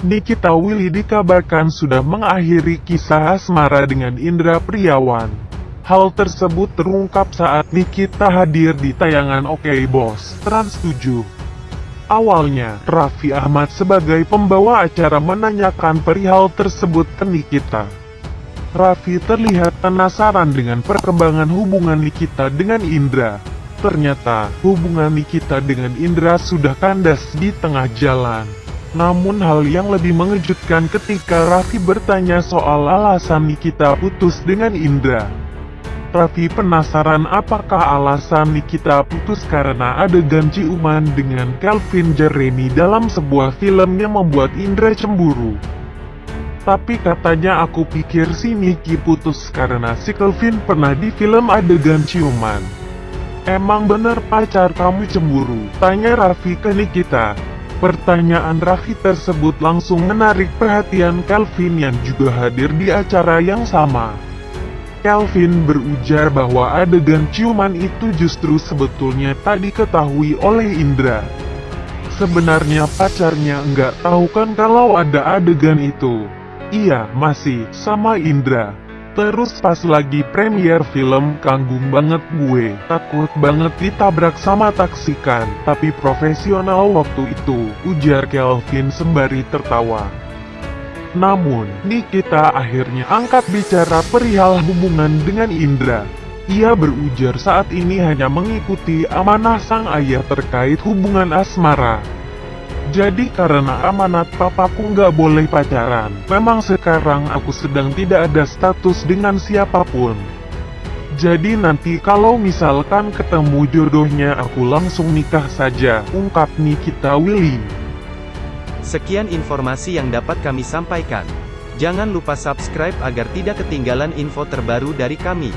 Nikita Willy dikabarkan sudah mengakhiri kisah asmara dengan Indra Priawan. Hal tersebut terungkap saat Nikita hadir di tayangan Oke Bos, Trans 7. Awalnya, Raffi Ahmad sebagai pembawa acara menanyakan perihal tersebut ke Nikita. Raffi terlihat penasaran dengan perkembangan hubungan Nikita dengan Indra. Ternyata, hubungan Nikita dengan Indra sudah kandas di tengah jalan. Namun hal yang lebih mengejutkan ketika Raffi bertanya soal alasan Nikita putus dengan Indra. Raffi penasaran apakah alasan Nikita putus karena adegan ciuman dengan Calvin Jeremy dalam sebuah film yang membuat Indra cemburu. Tapi katanya aku pikir si Niki putus karena si Calvin pernah di film adegan ciuman. Emang bener pacar kamu cemburu? Tanya Raffi ke Nikita. Pertanyaan Raffi tersebut langsung menarik perhatian Calvin yang juga hadir di acara yang sama. Calvin berujar bahwa adegan ciuman itu justru sebetulnya tak diketahui oleh Indra. Sebenarnya pacarnya enggak tahu kan kalau ada adegan itu. Iya, masih, sama Indra. Terus pas lagi premier film kanggung banget gue, takut banget ditabrak sama taksikan, tapi profesional waktu itu, ujar Kelvin sembari tertawa. Namun, Nikita akhirnya angkat bicara perihal hubungan dengan Indra. Ia berujar saat ini hanya mengikuti amanah sang ayah terkait hubungan asmara. Jadi karena amanat papaku nggak boleh pacaran, memang sekarang aku sedang tidak ada status dengan siapa pun. Jadi nanti kalau misalkan ketemu jodohnya aku langsung nikah saja, ungkap Nikita Willy. Sekian informasi yang dapat kami sampaikan. Jangan lupa subscribe agar tidak ketinggalan info terbaru dari kami.